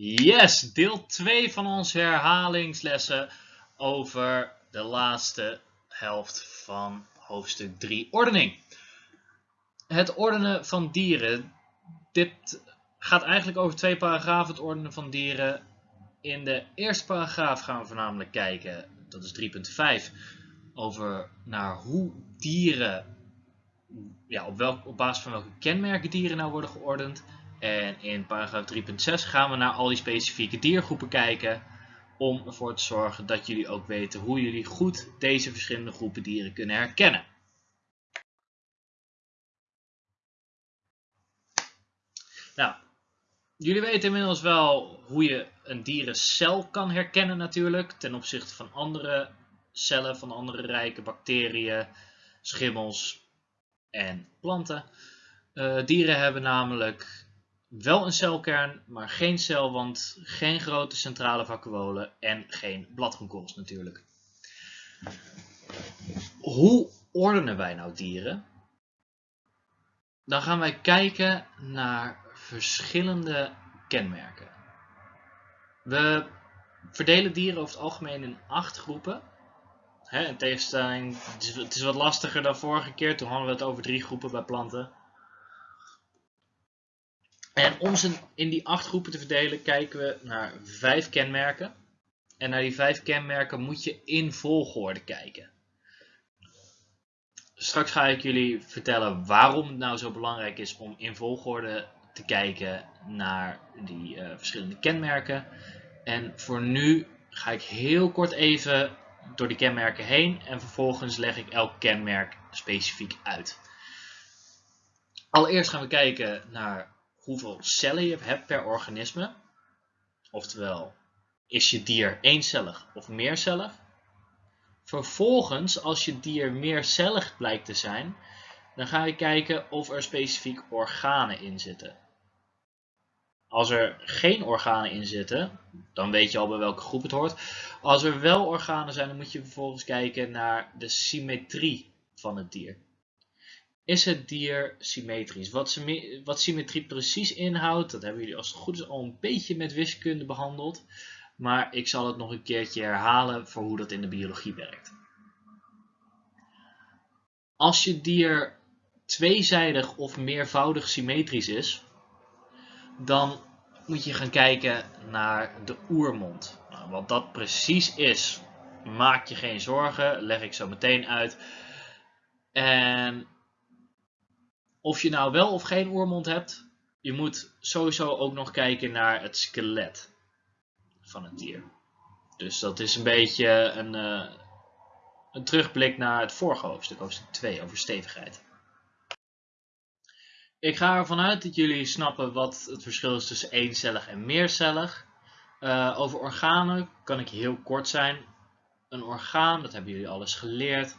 Yes, deel 2 van onze herhalingslessen over de laatste helft van hoofdstuk 3 ordening. Het ordenen van dieren. Dit gaat eigenlijk over twee paragrafen, het ordenen van dieren. In de eerste paragraaf gaan we voornamelijk kijken, dat is 3.5, over naar hoe dieren, ja, op, welk, op basis van welke kenmerken dieren nou worden geordend. En in paragraaf 3.6 gaan we naar al die specifieke diergroepen kijken om ervoor te zorgen dat jullie ook weten hoe jullie goed deze verschillende groepen dieren kunnen herkennen. Nou, jullie weten inmiddels wel hoe je een dierencel kan herkennen natuurlijk ten opzichte van andere cellen van andere rijke bacteriën, schimmels en planten. Uh, dieren hebben namelijk wel een celkern, maar geen celwand, geen grote centrale vacuolen en geen bladgroenkorrels natuurlijk. Hoe ordenen wij nou dieren? Dan gaan wij kijken naar verschillende kenmerken. We verdelen dieren over het algemeen in acht groepen. In tegenstelling, het is wat lastiger dan vorige keer, toen hadden we het over drie groepen bij planten. En om ze in die acht groepen te verdelen, kijken we naar vijf kenmerken. En naar die vijf kenmerken moet je in volgorde kijken. Straks ga ik jullie vertellen waarom het nou zo belangrijk is om in volgorde te kijken naar die uh, verschillende kenmerken. En voor nu ga ik heel kort even door die kenmerken heen en vervolgens leg ik elk kenmerk specifiek uit. Allereerst gaan we kijken naar hoeveel cellen je hebt per organisme. Oftewel, is je dier eencellig of meercellig? Vervolgens, als je dier meercellig blijkt te zijn, dan ga je kijken of er specifiek organen in zitten. Als er geen organen in zitten, dan weet je al bij welke groep het hoort. Als er wel organen zijn, dan moet je vervolgens kijken naar de symmetrie van het dier is het dier symmetrisch. Wat, wat symmetrie precies inhoudt, dat hebben jullie als het goed is al een beetje met wiskunde behandeld. Maar ik zal het nog een keertje herhalen voor hoe dat in de biologie werkt. Als je dier tweezijdig of meervoudig symmetrisch is, dan moet je gaan kijken naar de oermond. Nou, wat dat precies is, maak je geen zorgen, leg ik zo meteen uit. En of je nou wel of geen oormond hebt, je moet sowieso ook nog kijken naar het skelet van het dier. Dus dat is een beetje een, uh, een terugblik naar het vorige hoofdstuk, hoofdstuk 2, over stevigheid. Ik ga ervan uit dat jullie snappen wat het verschil is tussen eencellig en meercellig. Uh, over organen kan ik heel kort zijn. Een orgaan, dat hebben jullie alles geleerd,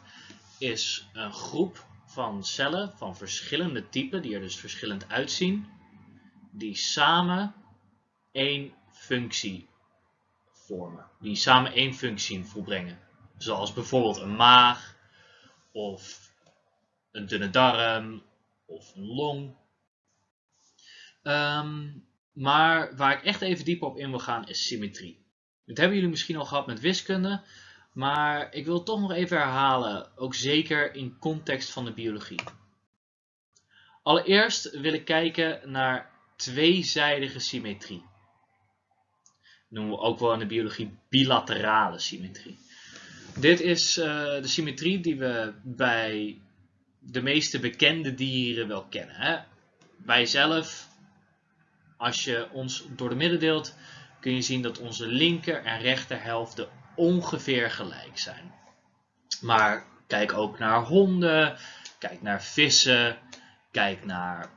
is een groep van cellen van verschillende typen, die er dus verschillend uitzien, die samen één functie vormen. Die samen één functie volbrengen. Zoals bijvoorbeeld een maag, of een dunne darm, of een long. Ehm, maar waar ik echt even dieper op in wil gaan is symmetrie. Dat hebben jullie misschien al gehad met wiskunde. Maar ik wil toch nog even herhalen, ook zeker in context van de biologie. Allereerst wil ik kijken naar tweezijdige symmetrie. Dat noemen we ook wel in de biologie bilaterale symmetrie. Dit is uh, de symmetrie die we bij de meeste bekende dieren wel kennen. Hè? Wij zelf, als je ons door de midden deelt, kun je zien dat onze linker en rechter helften ongeveer gelijk zijn. Maar kijk ook naar honden, kijk naar vissen, kijk naar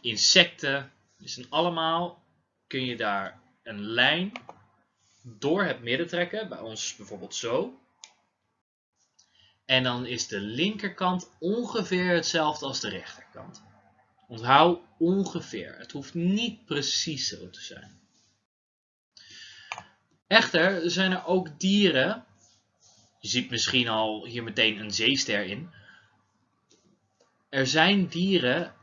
insecten. Dus in allemaal kun je daar een lijn door het midden trekken, bij ons bijvoorbeeld zo. En dan is de linkerkant ongeveer hetzelfde als de rechterkant. Onthoud ongeveer. Het hoeft niet precies zo te zijn. Echter zijn er ook dieren, je ziet misschien al hier meteen een zeester in. Er zijn dieren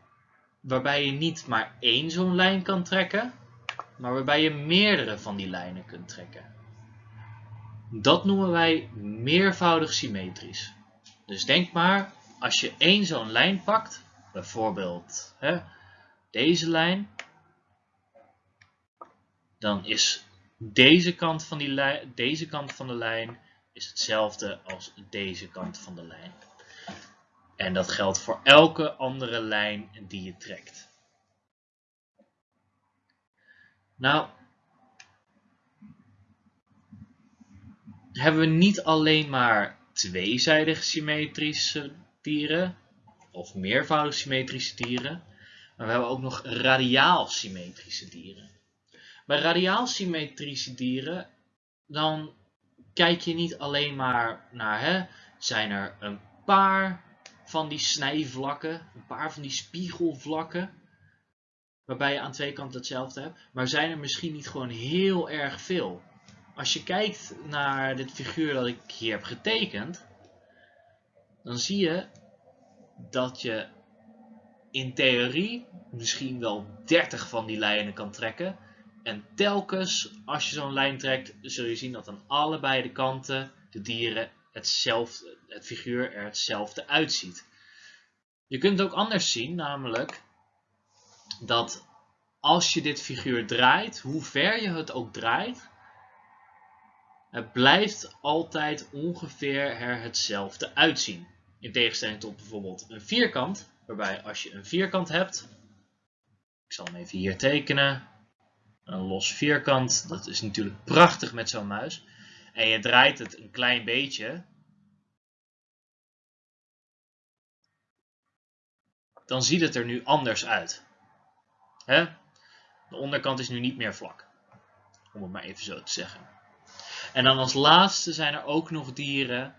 waarbij je niet maar één zo'n lijn kan trekken, maar waarbij je meerdere van die lijnen kunt trekken. Dat noemen wij meervoudig symmetrisch. Dus denk maar, als je één zo'n lijn pakt, bijvoorbeeld hè, deze lijn, dan is deze kant, van die deze kant van de lijn is hetzelfde als deze kant van de lijn. En dat geldt voor elke andere lijn die je trekt. Nou, hebben we niet alleen maar tweezijdig symmetrische dieren, of meervoudig symmetrische dieren, maar we hebben ook nog radiaal symmetrische dieren. Bij radiaal symmetrische dieren, dan kijk je niet alleen maar naar, hè, zijn er een paar van die snijvlakken, een paar van die spiegelvlakken, waarbij je aan twee kanten hetzelfde hebt, maar zijn er misschien niet gewoon heel erg veel. Als je kijkt naar dit figuur dat ik hier heb getekend, dan zie je dat je in theorie misschien wel 30 van die lijnen kan trekken. En telkens als je zo'n lijn trekt, zul je zien dat aan allebei de kanten de dieren hetzelfde, het figuur er hetzelfde uitziet. Je kunt het ook anders zien, namelijk dat als je dit figuur draait, hoe ver je het ook draait, het blijft altijd ongeveer er hetzelfde uitzien. In tegenstelling tot bijvoorbeeld een vierkant, waarbij als je een vierkant hebt, ik zal hem even hier tekenen, een los vierkant, dat is natuurlijk prachtig met zo'n muis, en je draait het een klein beetje, dan ziet het er nu anders uit. Hè? De onderkant is nu niet meer vlak, om het maar even zo te zeggen. En dan als laatste zijn er ook nog dieren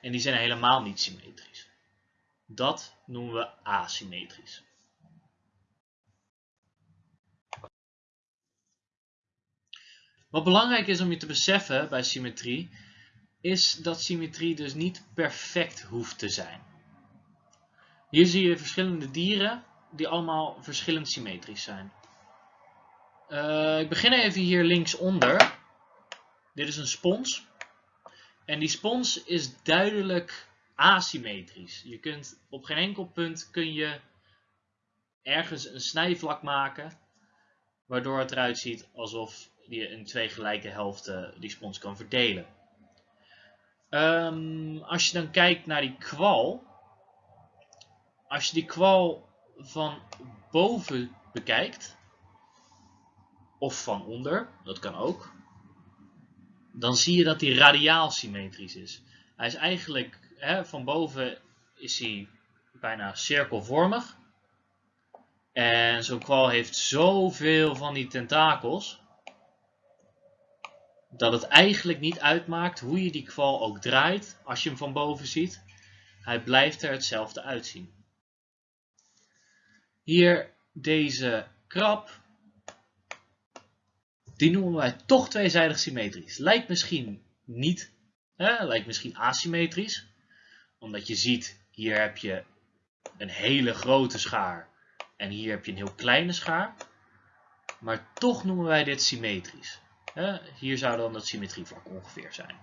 en die zijn helemaal niet symmetrisch. Dat noemen we asymmetrisch. Wat belangrijk is om je te beseffen bij symmetrie, is dat symmetrie dus niet perfect hoeft te zijn. Hier zie je verschillende dieren die allemaal verschillend symmetrisch zijn. Uh, ik begin even hier linksonder. Dit is een spons. En die spons is duidelijk asymmetrisch. Je kunt op geen enkel punt kun je ergens een snijvlak maken, waardoor het eruit ziet alsof je in twee gelijke helften die spons kan verdelen. Um, als je dan kijkt naar die kwal, als je die kwal van boven bekijkt, of van onder, dat kan ook, dan zie je dat hij radiaal symmetrisch is. Hij is eigenlijk, hè, van boven is hij bijna cirkelvormig. En zo'n kwal heeft zoveel van die tentakels, dat het eigenlijk niet uitmaakt hoe je die kwal ook draait, als je hem van boven ziet. Hij blijft er hetzelfde uitzien. Hier deze krab die noemen wij toch tweezijdig symmetrisch. Lijkt misschien niet, hè, lijkt misschien asymmetrisch. Omdat je ziet, hier heb je een hele grote schaar en hier heb je een heel kleine schaar. Maar toch noemen wij dit symmetrisch. Hier zou dan het symmetrievlak ongeveer zijn.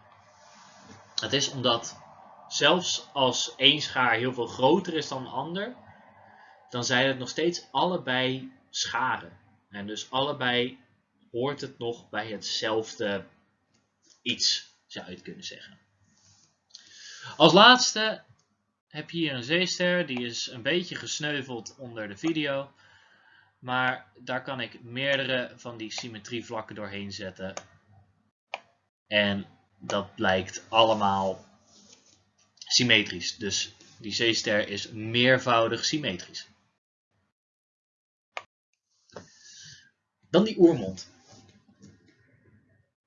Het is omdat zelfs als één schaar heel veel groter is dan een ander, dan zijn het nog steeds allebei scharen. En dus allebei hoort het nog bij hetzelfde iets, zou je het kunnen zeggen. Als laatste heb je hier een zeester, die is een beetje gesneuveld onder de video. Maar daar kan ik meerdere van die symmetrievlakken doorheen zetten. En dat blijkt allemaal symmetrisch. Dus die zeester is meervoudig symmetrisch. Dan die oermond.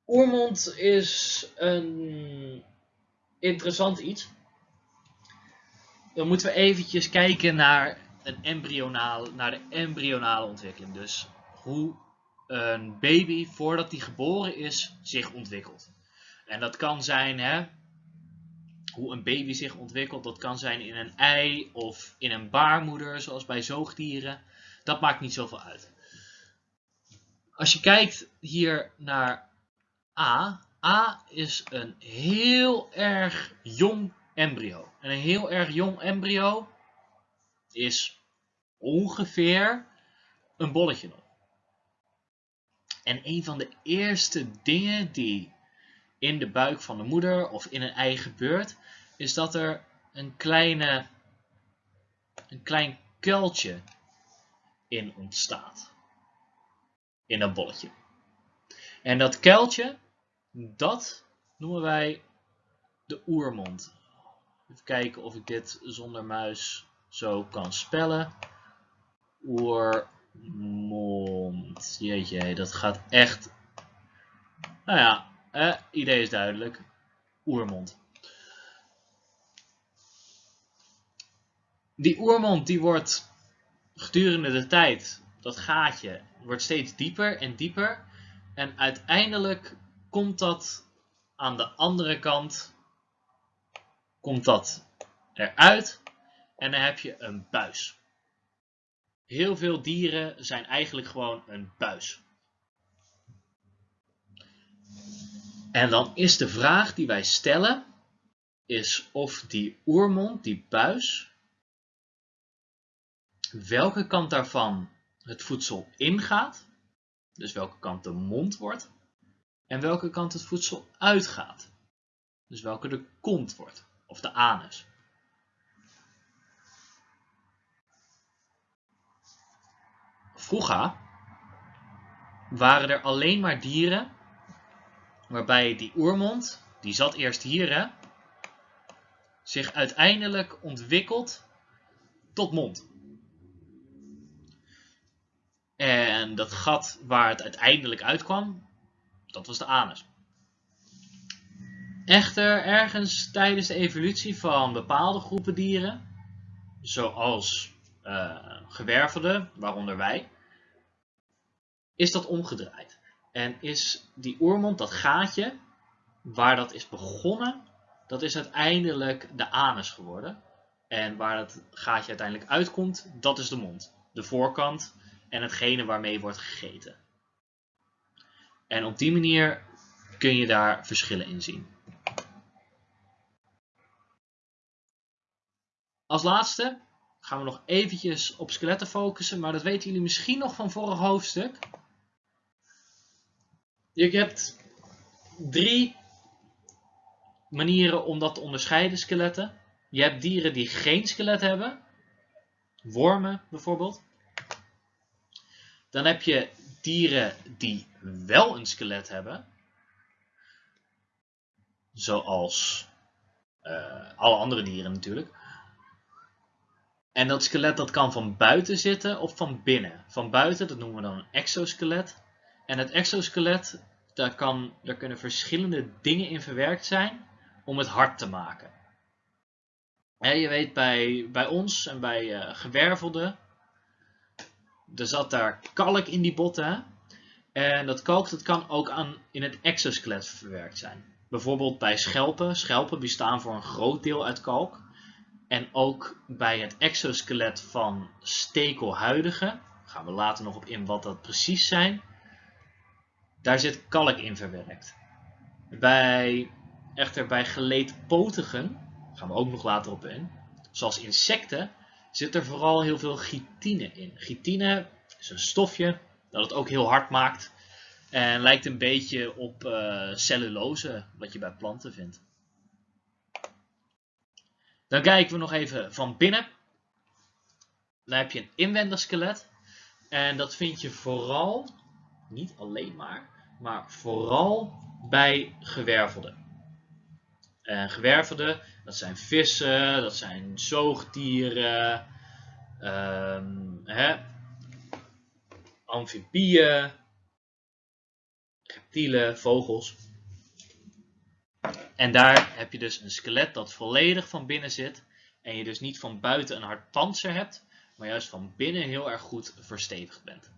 Oermond is een interessant iets. Dan moeten we eventjes kijken naar, een embryonale, naar de embryonale ontwikkeling. Dus hoe een baby voordat hij geboren is zich ontwikkelt. En dat kan zijn hè, hoe een baby zich ontwikkelt. Dat kan zijn in een ei of in een baarmoeder zoals bij zoogdieren. Dat maakt niet zoveel uit. Als je kijkt hier naar A, A is een heel erg jong embryo. En een heel erg jong embryo is ongeveer een bolletje nog. En een van de eerste dingen die in de buik van de moeder of in een ei gebeurt, is dat er een, kleine, een klein kuiltje in ontstaat. In dat bolletje. En dat kuiltje, dat noemen wij de oermond. Even kijken of ik dit zonder muis zo kan spellen. Oermond. Jeetje, dat gaat echt... Nou ja, eh, idee is duidelijk. Oermond. Die oermond die wordt gedurende de tijd, dat gaatje, wordt steeds dieper en dieper. En uiteindelijk komt dat aan de andere kant, komt dat eruit en dan heb je een buis. Heel veel dieren zijn eigenlijk gewoon een buis. En dan is de vraag die wij stellen, is of die oermond, die buis, welke kant daarvan het voedsel ingaat, dus welke kant de mond wordt, en welke kant het voedsel uitgaat, dus welke de kont wordt, of de anus. Vroeger waren er alleen maar dieren waarbij die oermond, die zat eerst hier, hè, zich uiteindelijk ontwikkelt tot mond. En dat gat waar het uiteindelijk uitkwam, dat was de anus. Echter, ergens tijdens de evolutie van bepaalde groepen dieren, zoals uh, gewervelden, waaronder wij, is dat omgedraaid. En is die oermond, dat gaatje, waar dat is begonnen, dat is uiteindelijk de anus geworden. En waar het gaatje uiteindelijk uitkomt, dat is de mond. De voorkant en hetgene waarmee wordt gegeten. En op die manier kun je daar verschillen in zien. Als laatste gaan we nog eventjes op skeletten focussen, maar dat weten jullie misschien nog van vorig hoofdstuk. Je hebt drie manieren om dat te onderscheiden, skeletten. Je hebt dieren die geen skelet hebben. Wormen bijvoorbeeld. Dan heb je dieren die wel een skelet hebben. Zoals uh, alle andere dieren natuurlijk. En dat skelet dat kan van buiten zitten of van binnen. Van buiten, dat noemen we dan een exoskelet. En het exoskelet, daar, kan, daar kunnen verschillende dingen in verwerkt zijn om het hard te maken. je weet, bij, bij ons en bij uh, gewervelden, er zat daar kalk in die botten. En dat kalk dat kan ook aan, in het exoskelet verwerkt zijn. Bijvoorbeeld bij schelpen. Schelpen bestaan voor een groot deel uit kalk. En ook bij het exoskelet van stekelhuidigen, gaan we later nog op in wat dat precies zijn, daar zit kalk in verwerkt. Bij, echter bij geleedpotigen, gaan we ook nog later op in, zoals insecten, zit er vooral heel veel chitine in. Chitine is een stofje dat het ook heel hard maakt en lijkt een beetje op uh, cellulose, wat je bij planten vindt. Dan kijken we nog even van binnen. Dan heb je een inwendig skelet. En dat vind je vooral, niet alleen maar, maar vooral bij gewervelden. En gewervelden, dat zijn vissen, dat zijn zoogdieren, um, hè, amfibieën, reptielen, vogels. En daar heb je dus een skelet dat volledig van binnen zit. En je dus niet van buiten een hard panzer hebt, maar juist van binnen heel erg goed verstevigd bent.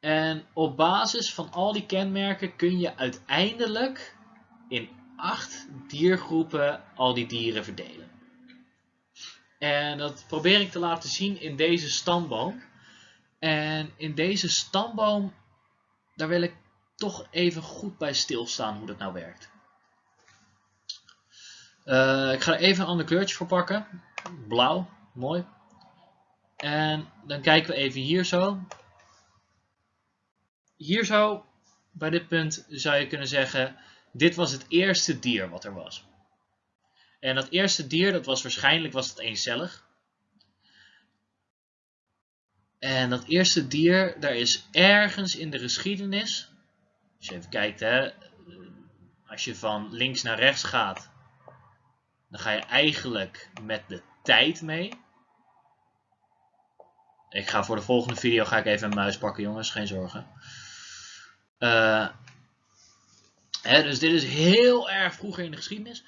En op basis van al die kenmerken kun je uiteindelijk in acht diergroepen al die dieren verdelen. En dat probeer ik te laten zien in deze stamboom. En in deze stamboom, daar wil ik toch even goed bij stilstaan hoe dat nou werkt. Uh, ik ga er even een ander kleurtje voor pakken. Blauw, mooi. En dan kijken we even hier zo. Hier zo, bij dit punt zou je kunnen zeggen, dit was het eerste dier wat er was. En dat eerste dier, dat was waarschijnlijk was het eencellig. En dat eerste dier, daar is ergens in de geschiedenis, als je even kijkt, hè, als je van links naar rechts gaat, dan ga je eigenlijk met de tijd mee. Ik ga voor de volgende video ga ik even een muis pakken, jongens, geen zorgen. Hè, dus dit is heel erg vroeger in de geschiedenis.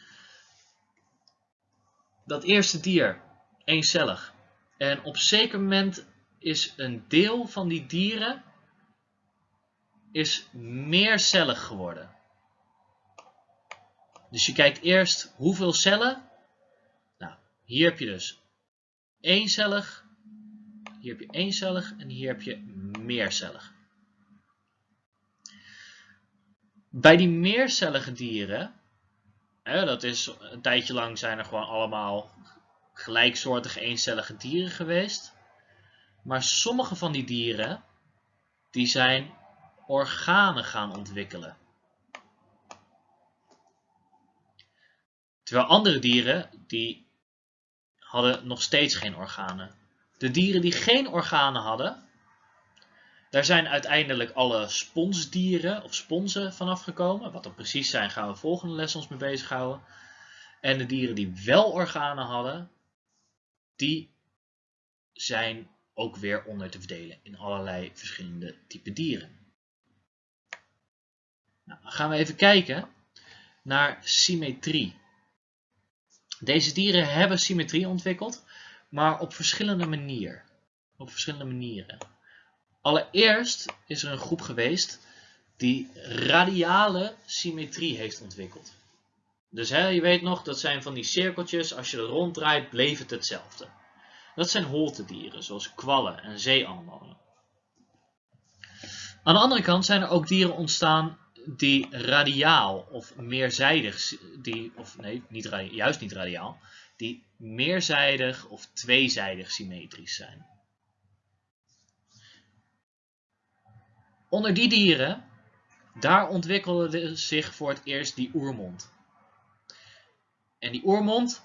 Dat eerste dier, eencellig. En op zeker moment is een deel van die dieren is meercellig geworden. Dus je kijkt eerst hoeveel cellen. Nou, hier heb je dus eencellig, hier heb je eencellig en hier heb je meercellig. Bij die meercellige dieren, hè, dat is een tijdje lang zijn er gewoon allemaal gelijksoortige eencellige dieren geweest. Maar sommige van die dieren, die zijn organen gaan ontwikkelen. Terwijl andere dieren, die hadden nog steeds geen organen. De dieren die geen organen hadden, daar zijn uiteindelijk alle sponsdieren of sponsen vanaf gekomen. Wat dat precies zijn, gaan we volgende les ons mee bezighouden. En de dieren die wel organen hadden, die zijn ook weer onder te verdelen in allerlei verschillende type dieren. Nou, dan gaan we even kijken naar symmetrie. Deze dieren hebben symmetrie ontwikkeld, maar op verschillende manieren. Op verschillende manieren. Allereerst is er een groep geweest die radiale symmetrie heeft ontwikkeld. Dus hè, je weet nog, dat zijn van die cirkeltjes, als je er ronddraait, bleef het hetzelfde. Dat zijn holtedieren, zoals kwallen en zeeanemonen. Aan de andere kant zijn er ook dieren ontstaan die radiaal of meerzijdig, die, of nee, niet, juist niet radiaal, die meerzijdig of tweezijdig symmetrisch zijn. Onder die dieren, daar ontwikkelde zich voor het eerst die oermond. En die oermond,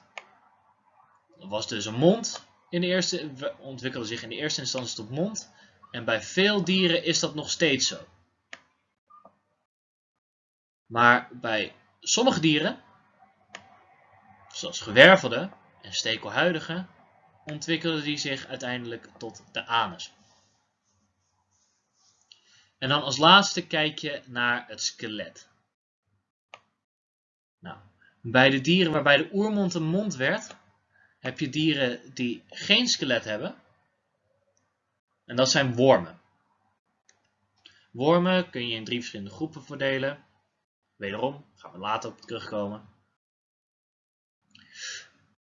was dus een mond, in de eerste, ontwikkelde zich in de eerste instantie tot mond. En bij veel dieren is dat nog steeds zo. Maar bij sommige dieren, zoals gewervelde en stekelhuidige, ontwikkelden die zich uiteindelijk tot de anus. En dan als laatste kijk je naar het skelet. Nou, bij de dieren waarbij de oermond een mond werd, heb je dieren die geen skelet hebben. En dat zijn wormen. Wormen kun je in drie verschillende groepen verdelen. Wederom, gaan we later op terugkomen.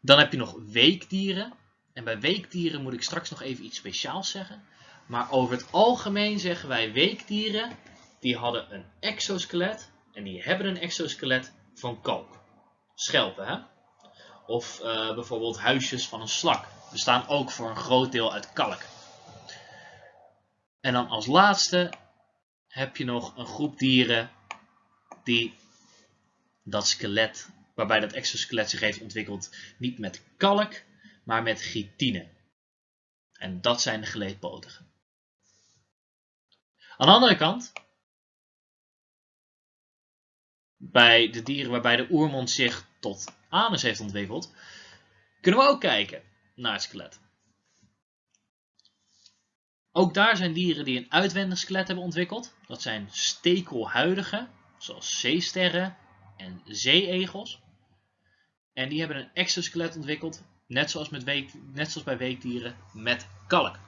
Dan heb je nog weekdieren. En bij weekdieren moet ik straks nog even iets speciaals zeggen. Maar over het algemeen zeggen wij weekdieren, die hadden een exoskelet. En die hebben een exoskelet van kalk. Schelpen, hè? Of uh, bijvoorbeeld huisjes van een slak. Bestaan ook voor een groot deel uit kalk. En dan als laatste heb je nog een groep dieren die dat skelet, waarbij dat exoskelet zich heeft ontwikkeld, niet met kalk, maar met chitine. En dat zijn de geleedpotigen. Aan de andere kant, bij de dieren waarbij de oermond zich tot anus heeft ontwikkeld, kunnen we ook kijken naar het skelet. Ook daar zijn dieren die een uitwendig skelet hebben ontwikkeld. Dat zijn stekelhuidige, zoals zeesterren en zeeegels. En die hebben een exoskelet ontwikkeld, net zoals, met net zoals bij weekdieren, met kalk.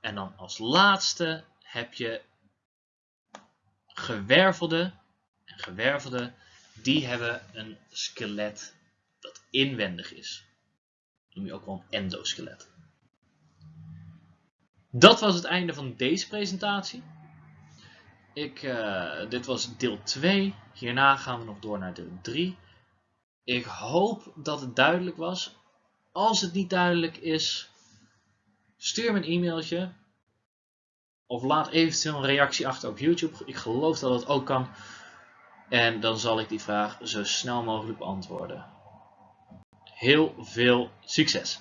En dan als laatste heb je gewervelde. En gewervelde, die hebben een skelet dat inwendig is. noem je ook wel een endoskelet. Dat was het einde van deze presentatie. Ik, uh, dit was deel 2. Hierna gaan we nog door naar deel 3. Ik hoop dat het duidelijk was. Als het niet duidelijk is, stuur me een e-mailtje. Of laat eventueel een reactie achter op YouTube. Ik geloof dat dat ook kan. En dan zal ik die vraag zo snel mogelijk beantwoorden. Heel veel succes!